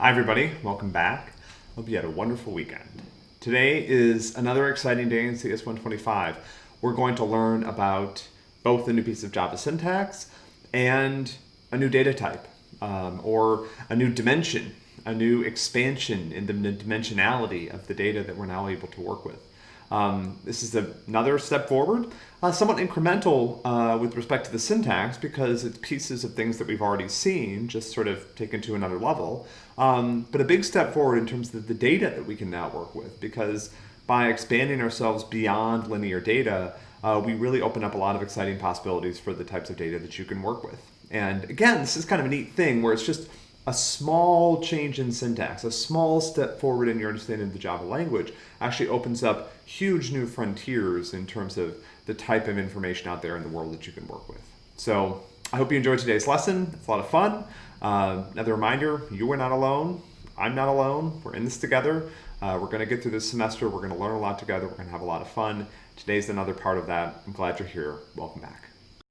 Hi, everybody. Welcome back. Hope you had a wonderful weekend. Today is another exciting day in CS 125. We're going to learn about both a new piece of Java syntax and a new data type, um, or a new dimension, a new expansion in the dimensionality of the data that we're now able to work with. Um, this is another step forward, uh, somewhat incremental uh, with respect to the syntax because it's pieces of things that we've already seen, just sort of taken to another level. Um, but a big step forward in terms of the data that we can now work with because by expanding ourselves beyond linear data, uh, we really open up a lot of exciting possibilities for the types of data that you can work with. And again, this is kind of a neat thing where it's just a small change in syntax, a small step forward in your understanding of the Java language actually opens up huge new frontiers in terms of the type of information out there in the world that you can work with. So I hope you enjoyed today's lesson. It's a lot of fun. Uh, another reminder, you are not alone. I'm not alone. We're in this together. Uh, we're going to get through this semester. We're going to learn a lot together. We're going to have a lot of fun. Today's another part of that. I'm glad you're here. Welcome back.